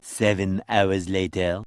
Seven hours later.